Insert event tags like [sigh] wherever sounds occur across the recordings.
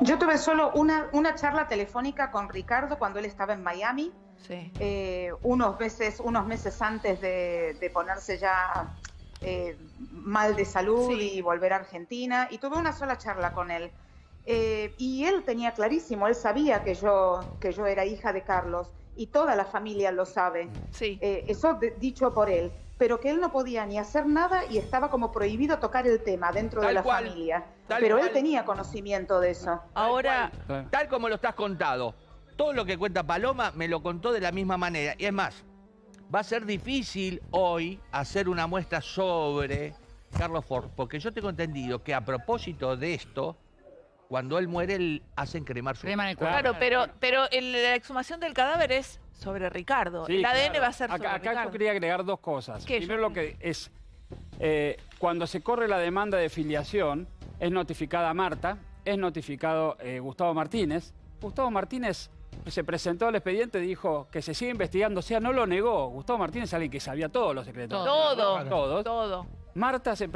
Yo tuve solo una, una charla telefónica con Ricardo cuando él estaba en Miami, Sí. eh, unos, meses, unos meses antes de, de ponerse ya eh, mal de salud Sí. y volver a Argentina, y tuve una sola charla con él. Eh, y él tenía clarísimo, él sabía que yo, que yo era hija de Carlos, y toda la familia lo sabe. Sí. Eso de- dicho por él, pero que él no podía ni hacer nada y estaba como prohibido tocar el tema dentro Tal de la cual, familia. Pero cual. él tenía conocimiento de eso. Ahora, Tal como lo estás contado. Todo lo que cuenta Paloma me lo contó de la misma manera. Y es más, va a ser difícil hoy hacer una muestra sobre Carlos Ford, porque yo tengo entendido que a propósito de esto, cuando él muere, él hacen cremar su Creman el claro, cuerpo. pero, pero el- la exhumación del cadáver es sobre Ricardo. Sí, el ADN claro. va a ser sobre Acá, acá Ricardo. yo quería agregar dos cosas. ¿Qué, Primero yo? lo que es, eh, cuando se corre la demanda de filiación, es notificada Marta, es notificado eh, Gustavo Martínez. Gustavo Martínez se presentó al expediente y dijo que se sigue investigando, o sea, no lo negó. Gustavo Martínez es alguien que sabía todos los secretos. Todo, Todos. todo. Marta, se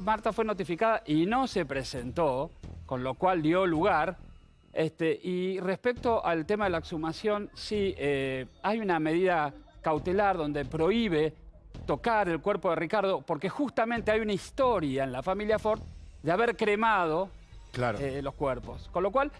Marta fue notificada y no se presentó, con lo cual dio lugar. Este, y respecto al tema de la exhumación, sí, eh, hay una medida cautelar donde prohíbe tocar el cuerpo de Ricardo, porque justamente hay una historia en la familia Ford de haber cremado Claro. eh, los cuerpos. Con lo cual,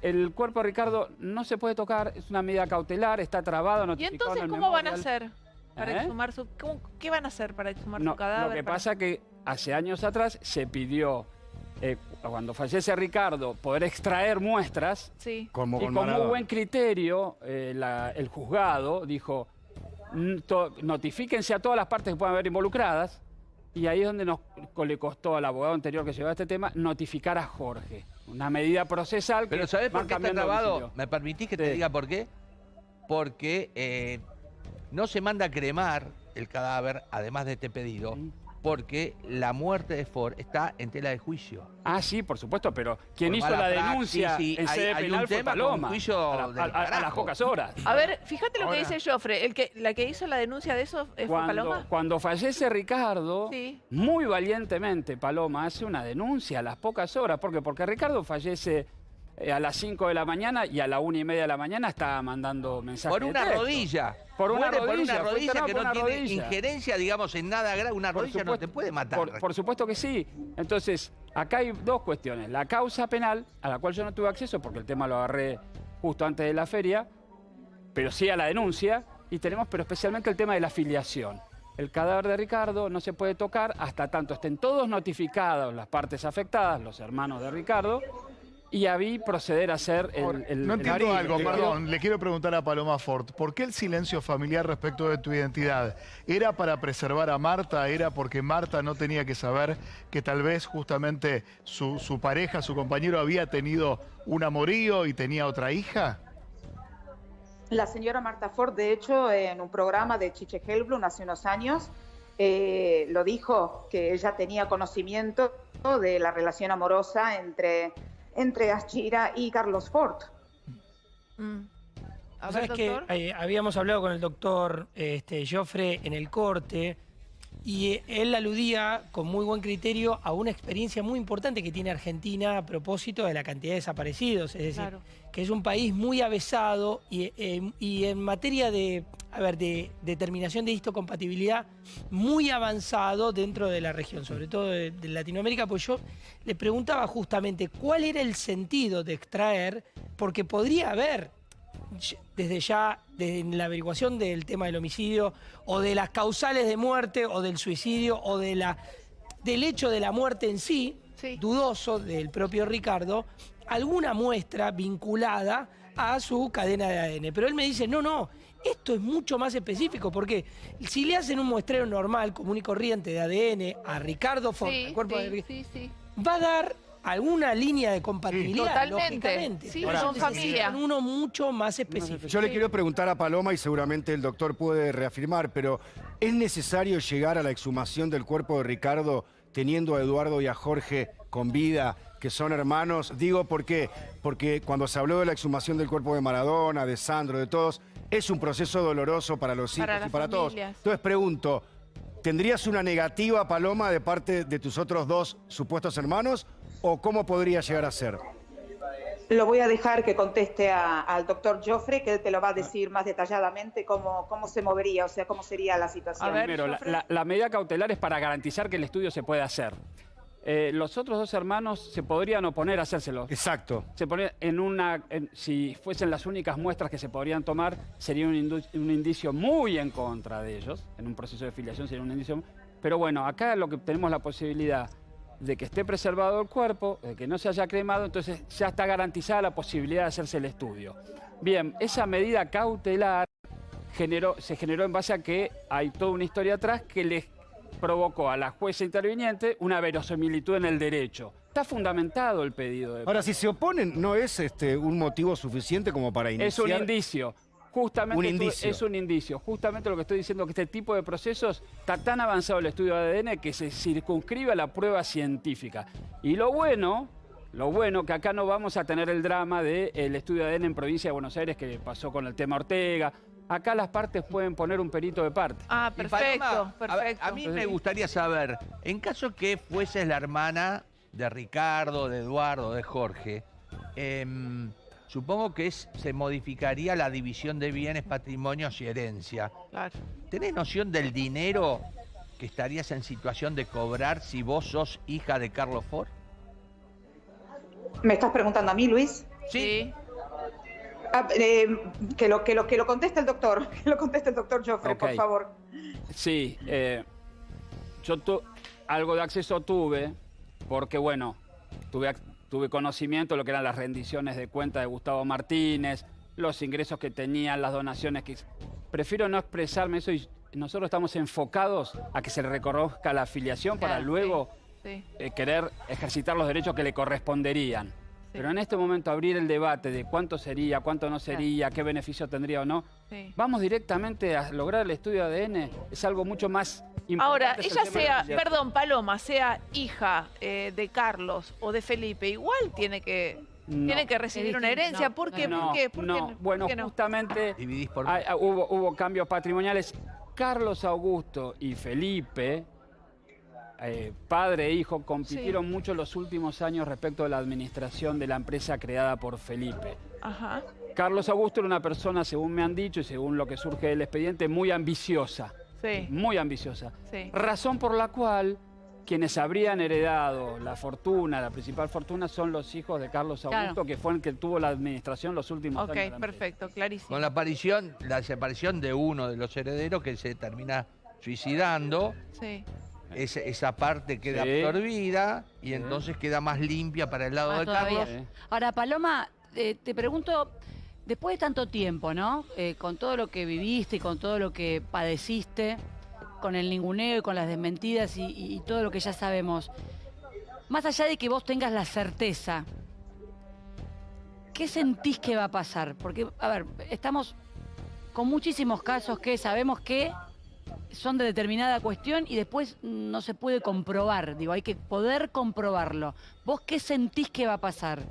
el cuerpo de Ricardo no se puede tocar, es una medida cautelar, está trabado, ¿Y notificado entonces en el cómo van a memorial. hacer para ¿Eh? exhumar su... cómo- ¿Qué van a hacer para exhumar No, su cadáver? Lo que para- pasa que hace años atrás se pidió, eh, cuando fallece Ricardo, poder extraer muestras Sí. Como y con Maradona. buen criterio eh, la- el juzgado dijo, "Mm, to- notifíquense a todas las partes que puedan haber involucradas y ahí es donde nos le costó al abogado anterior que llevaba este tema notificar a Jorge. Una medida procesal que Pero ¿sabés por qué está grabado? ¿Me permitís que te diga por qué? Porque eh, no se manda a cremar el cadáver, además de este pedido, Sí. Porque la muerte de Ford está en tela de juicio. Ah, sí, por supuesto, pero quien Por hizo la praxis, denuncia sí, en hay- sede hay un penal fue tema con Paloma. juicio a, la- del a- a- a las pocas horas. A ver, fíjate lo Ahora- que dice Joffre. El que, la que hizo la denuncia de eso eh, fue Cuando, Paloma. cuando fallece Ricardo, Sí. muy valientemente Paloma hace una denuncia a las pocas horas. ¿Por qué? Porque Ricardo fallece eh, a las 5 de la mañana y a la 1 y media de la mañana estaba mandando mensajes Por de una texto. rodilla. Por una rodilla, Por una rodilla que no tiene rodilla. injerencia, digamos, en nada grave. Una Por rodilla no te supuesto- puede matar. Por, por supuesto que sí. Entonces, acá hay dos cuestiones. La causa penal, a la cual yo no tuve acceso porque el tema lo agarré justo antes de la feria, pero sí a la denuncia. Y tenemos, pero especialmente el tema de la filiación. El cadáver de Ricardo no se puede tocar hasta tanto estén todos notificados las partes afectadas, los hermanos de Ricardo, y ahí proceder a hacer el... No entiendo el- algo, perdón. Le quiero preguntar a Paloma Ford. ¿Por qué el silencio familiar respecto de tu identidad? ¿Era para preservar a Marta? ¿Era porque Marta no tenía que saber que tal vez justamente su, su pareja, su compañero, había tenido un amorío y tenía otra hija? La señora Marta Ford, de hecho, en un programa de Chiche Helblum hace unos años, eh, lo dijo que ella tenía conocimiento de la relación amorosa entre, entre Ashira y Carlos Ford. Mm. Ver, sabés que eh, habíamos hablado con el doctor este, Joffre en el corte y él aludía con muy buen criterio a una experiencia muy importante que tiene Argentina a propósito de la cantidad de desaparecidos. Es decir, Claro. que es un país muy avesado y, eh, y en materia de, a ver, de determinación de histocompatibilidad muy avanzado dentro de la región, sobre todo de, de Latinoamérica, pues yo le preguntaba justamente cuál era el sentido de extraer, porque podría haber desde ya, desde la averiguación del tema del homicidio, o de las causales de muerte, o del suicidio, o de la, del hecho de la muerte en sí, Sí. dudoso del propio Ricardo, alguna muestra vinculada a su cadena de ADN. Pero él me dice, no, no, esto es mucho más específico, porque si le hacen un muestreo normal, común y corriente de ADN a Ricardo Ford, Sí, cuerpo sí, de va a dar alguna línea de compatibilidad. Totalmente. lógicamente. Sí, son familia. uno mucho más específico. Yo le quiero preguntar a Paloma y seguramente el doctor puede reafirmar, pero ¿es necesario llegar a la exhumación del cuerpo de Ricardo teniendo a Eduardo y a Jorge con vida, que son hermanos? Digo, ¿por qué? Porque cuando se habló de la exhumación del cuerpo de Maradona, de Sandro, de todos, es un proceso doloroso para los hijos Para y para todos. Entonces pregunto, ¿tendrías una negativa, Paloma, de parte de tus otros dos supuestos hermanos? ¿O cómo podría llegar a ser? Lo voy a dejar que conteste a- al doctor Joffre, que él te lo va a decir más detalladamente cómo, cómo se movería, o sea, cómo sería la situación. A ver, Primero, la, Jofre. la- la medida cautelar es para garantizar que el estudio se puede hacer. Eh, los otros dos hermanos se podrían oponer a hacérselo. Exacto. Se pone en una, en- si fuesen las únicas muestras que se podrían tomar, sería un, indu- un indicio muy en contra de ellos. En un proceso de filiación sería un indicio. Pero bueno, acá lo que tenemos la posibilidad de que esté preservado el cuerpo, de que no se haya cremado, entonces ya está garantizada la posibilidad de hacerse el estudio. Bien, esa medida cautelar generó, se generó en base a que hay toda una historia atrás que les provocó a la jueza interviniente una verosimilitud en el derecho. Está fundamentado el pedido de Ahora, si se oponen, ¿no es este, un motivo suficiente como para iniciar? Es un indicio. Justamente Un esto- indicio. es un indicio. Justamente lo que estoy diciendo que este tipo de procesos está tan avanzado el estudio de ADN que se circunscribe a la prueba científica. Y lo bueno, lo bueno que acá no vamos a tener el drama del estudio de ADN en provincia de Buenos Aires que pasó con el tema Ortega. Acá las partes pueden poner un perito de parte. Ah, perfecto, Paloma, perfecto. A, mí me gustaría saber, en caso que fueses la hermana de Ricardo, de Eduardo, de Jorge, em, supongo que es- se modificaría la división de bienes, patrimonios y herencia. Claro. ¿Tenés noción del dinero que estarías en situación de cobrar si vos sos hija de Carlos Ford? ¿Me estás preguntando a mí, Luis? Sí. Ah, eh, que, lo, que, lo, que lo conteste el doctor, [laughs] que lo conteste el doctor Joffre, por favor. Sí, eh, yo tu- algo de acceso tuve, porque bueno, tuve, tuve conocimiento de lo que eran las rendiciones de cuenta de Gustavo Martínez, los ingresos que tenían, las donaciones que... Prefiero no expresarme eso y nosotros estamos enfocados a que se le reconozca la afiliación para luego Sí. eh, querer ejercitar los derechos que le corresponderían. Pero en este momento abrir el debate de cuánto sería, cuánto no sería, qué beneficio tendría o no, sí. Vamos directamente a lograr el estudio de ADN. Es algo mucho más importante. Ahora, el ella sea, perdón, Paloma, sea hija eh, de Carlos o de Felipe, igual tiene que, No. tiene que recibir una herencia. no, ¿Por qué? no, ¿Por qué? ¿Por qué no. Bueno, ¿Por qué no? justamente Dividís por... hay- hubo, hubo cambios patrimoniales. Carlos Augusto y Felipe, eh, padre e hijo, compitieron mucho los últimos años respecto de la administración de la empresa creada por Felipe. Ajá. Carlos Augusto era una persona, según me han dicho y según lo que surge del expediente, muy ambiciosa. Sí, Muy ambiciosa. sí. Razón por la cual quienes habrían heredado la fortuna, la principal fortuna, son los hijos de Carlos Augusto, Claro. que fue el que tuvo la administración los últimos Ok, años. empresa. perfecto, clarísimo. Con la aparición, la desaparición de uno de los herederos que se termina suicidando, Sí. Esa parte queda Sí. absorbida y Sí. entonces queda más limpia para el lado de todavía. Carlos. Ahora, Paloma, eh, te pregunto, después de tanto tiempo, ¿no? Eh, con todo lo que viviste y con todo lo que padeciste, con el ninguneo y con las desmentidas y, y- y todo lo que ya sabemos, más allá de que vos tengas la certeza, ¿qué sentís que va a pasar? Porque, a ver, estamos con muchísimos casos que sabemos que son de determinada cuestión y después no se puede comprobar. Digo, hay que poder comprobarlo. ¿Vos qué sentís que va a pasar?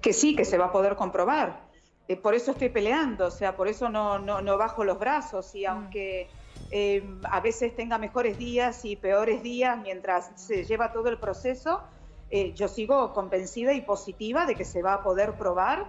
Que sí, que se va a poder comprobar. Eh, por eso estoy peleando, o sea, por eso no, no, no bajo los brazos y aunque eh, a veces tenga mejores días y peores días mientras se lleva todo el proceso, eh, yo sigo convencida y positiva de que se va a poder probar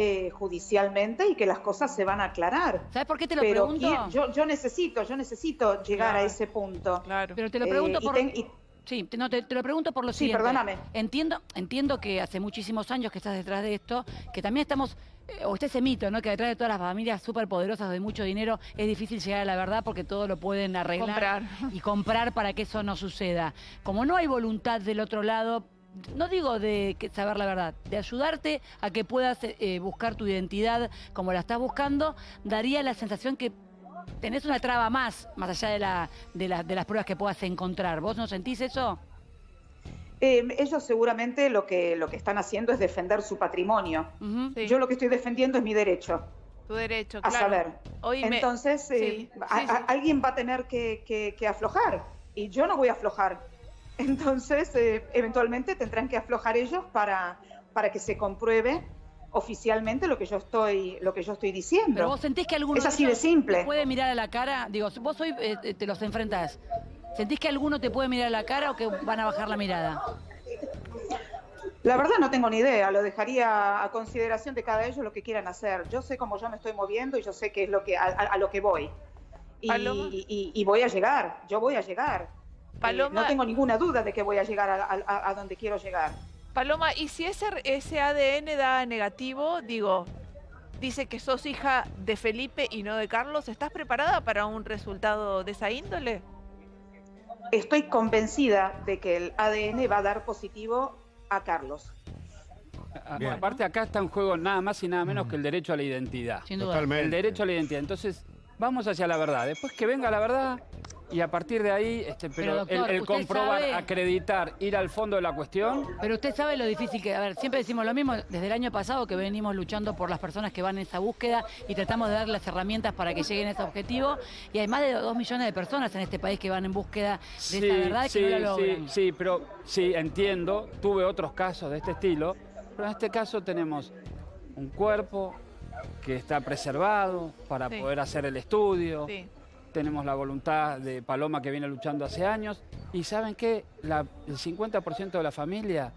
eh, judicialmente y que las cosas se van a aclarar. ¿Sabes por qué te lo Pero pregunto? ¿quién- yo, yo necesito, yo necesito llegar Claro. a ese punto. Claro. Pero te lo Eh, pregunto y por... ten- y- Sí, te, no, te, te lo pregunto por lo Sí, siguiente. perdóname. Entiendo, entiendo que hace muchísimos años que estás detrás de esto, que también estamos, eh, o está ese mito, ¿no? Que detrás de todas las familias superpoderosas de mucho dinero es difícil llegar a la verdad porque todo lo pueden arreglar Comprar. y comprar para que eso no suceda. Como no hay voluntad del otro lado, no digo de saber la verdad, de ayudarte a que puedas eh, buscar tu identidad como la estás buscando, daría la sensación que tenés una traba más, más allá de, la, de, la- de las pruebas que puedas encontrar. ¿Vos no sentís eso? eh, ellos seguramente lo que, lo que están haciendo es defender su patrimonio. Sí, Yo lo que estoy defendiendo es mi derecho tu derecho, a claro. saber. Hoy me- Entonces, eh, Sí, a- sí, a- sí. alguien va a tener que, que- que aflojar y yo no voy a aflojar. Entonces, eh, eventualmente tendrán que aflojar ellos para, para que se compruebe oficialmente lo que yo estoy, lo que yo estoy diciendo. Pero vos sentís que alguno Es así de ellos simple. te puede mirar a la cara, digo, vos hoy eh, te los enfrentás. ¿Sentís que alguno te puede mirar a la cara o que van a bajar la mirada? La verdad no tengo ni idea, lo dejaría a consideración de cada ellos lo que quieran hacer. Yo sé cómo yo me estoy moviendo y yo sé qué es lo que a, a- a lo que voy. Y, Paloma. y- y voy a llegar, yo voy a llegar. Eh, Paloma- no tengo ninguna duda de que voy a llegar a, a- a donde quiero llegar. Paloma, y si ese, ese ADN da negativo, digo, dice que sos hija de Felipe y no de Carlos, ¿estás preparada para un resultado de esa índole? Estoy convencida de que el ADN va a dar positivo a Carlos. A- Bien. Aparte acá está en juego nada más y nada menos que el derecho a la identidad. Sin duda. Totalmente. El derecho a la identidad. Entonces, vamos hacia la verdad. Después que venga la verdad y a partir de ahí, este, pero, Pero, doctor, el, comprobar, sabe- acreditar, ir al fondo de la cuestión, Pero usted sabe lo difícil que, a ver, siempre decimos lo mismo desde el año pasado que venimos luchando por las personas que van en esa búsqueda y tratamos de dar las herramientas para que lleguen a ese objetivo. Y hay más de dos millones de personas en este país que van en búsqueda de esa verdad sí, que no la sí, logran. sí, pero sí, entiendo. Tuve otros casos de este estilo, pero en este caso tenemos un cuerpo que está preservado para Sí. poder hacer el estudio. Sí. Tenemos la voluntad de Paloma que viene luchando hace años. Y ¿saben qué? La- el 50% de la familia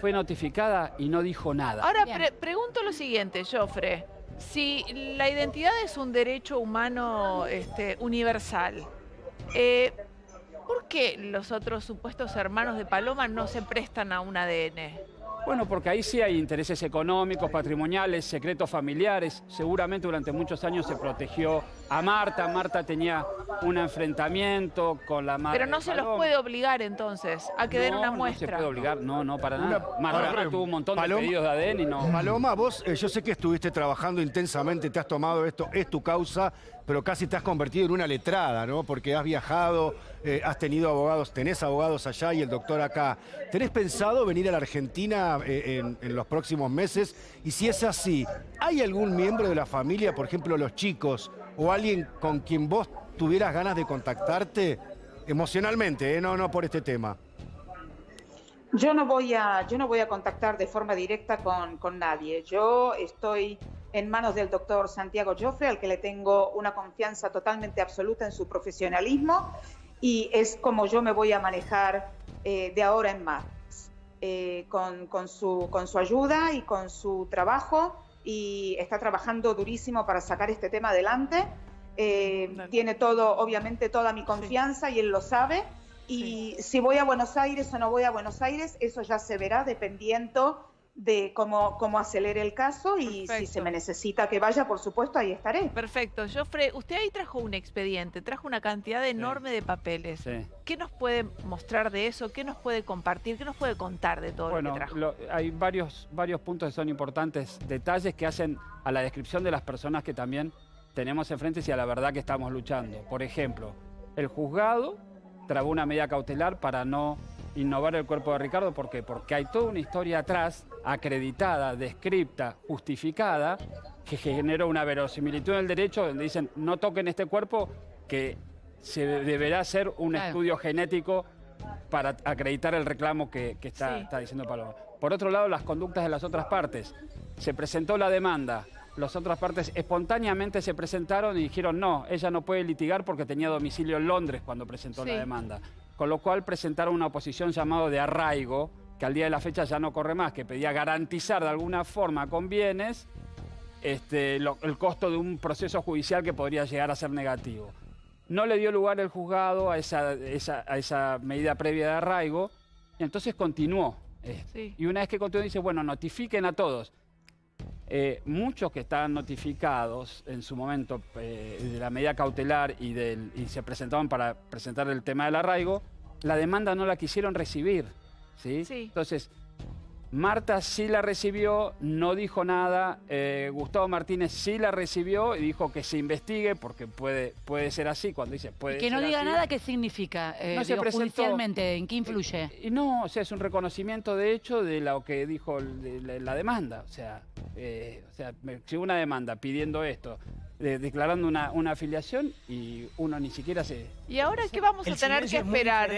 fue notificada y no dijo nada. Ahora pre- pregunto lo siguiente, Jofre. Si la identidad es un derecho humano este, universal, eh, ¿por qué los otros supuestos hermanos de Paloma no se prestan a un ADN? Bueno, porque ahí sí hay intereses económicos, patrimoniales, secretos familiares. Seguramente durante muchos años se protegió a Marta. Marta tenía un enfrentamiento con la madre. Pero no se los puede obligar entonces a que den No, una No se muestra. puede obligar, no, no, para nada. Una- Marta tuvo un montón Paloma- de pedidos de ADN y no. Paloma, vos, eh, yo sé que estuviste trabajando intensamente, te has tomado esto, es tu causa, pero casi te has convertido en una letrada, ¿no? Porque has viajado, eh, has tenido abogados, tenés abogados allá y el doctor acá. ¿Tenés pensado venir a la Argentina eh, en, en los próximos meses? Y si es así, ¿hay algún miembro de la familia, por ejemplo los chicos, o alguien con quien vos tuvieras ganas de contactarte emocionalmente, eh? no, no por este tema? Yo no voy a, yo no voy a contactar de forma directa con, con nadie. Yo estoy en manos del doctor Santiago Joffre, al que le tengo una confianza totalmente absoluta en su profesionalismo y es como yo me voy a manejar eh, de ahora en más, eh, con, con su, con su ayuda y con su trabajo y está trabajando durísimo para sacar este tema adelante. Eh, tiene todo, obviamente, toda mi confianza y él lo sabe. Y si voy a Buenos Aires o no voy a Buenos Aires, eso ya se verá dependiendo de cómo, cómo acelere el caso y si se me necesita que vaya, por supuesto, ahí estaré. Perfecto. Jofre, usted ahí trajo un expediente, trajo una cantidad enorme de papeles. Sí. ¿Qué nos puede mostrar de eso? ¿Qué nos puede compartir? ¿Qué nos puede contar de todo lo que trajo? lo- hay varios, varios puntos que son importantes, detalles que hacen a la descripción de las personas que también tenemos enfrente y a la verdad que estamos luchando. Por ejemplo, el juzgado trabó una medida cautelar para no innovar el cuerpo de Ricardo. ¿Por qué? Porque hay toda una historia atrás, acreditada, descripta, justificada, que generó una verosimilitud en el derecho donde dicen no toquen este cuerpo que se deberá hacer un Claro. estudio genético para acreditar el reclamo que, que está, Sí. está diciendo Paloma. Por otro lado, las conductas de las otras partes. Se presentó la demanda, las otras partes espontáneamente se presentaron y dijeron no, ella no puede litigar porque tenía domicilio en Londres cuando presentó Sí. la demanda. Con lo cual presentaron una oposición llamado de arraigo, que al día de la fecha ya no corre más, que pedía garantizar de alguna forma con bienes este, lo- el costo de un proceso judicial que podría llegar a ser negativo. No le dio lugar el juzgado a esa, esa- a esa medida previa de arraigo, y entonces continuó. Sí. Y una vez que continuó, dice, bueno, notifiquen a todos. Eh, muchos que estaban notificados en su momento eh, de la medida cautelar y, del, y se presentaban para presentar el tema del arraigo, la demanda no la quisieron recibir. ¿sí? Sí. Entonces, Marta sí la recibió, no dijo nada. eh, Gustavo Martínez sí la recibió y dijo que se investigue porque puede, puede ser así. Cuando dice puede Y que no ser diga así. nada, ¿qué significa? Eh, No se digo, presentó. judicialmente, ¿en qué influye? Y no, o sea, es un reconocimiento de hecho de lo que dijo de la, la demanda. O sea, eh, o sea, me llegó una demanda pidiendo esto, de- declarando una, una afiliación y uno ni siquiera se, ¿Y ahora qué vamos a tener que esperar?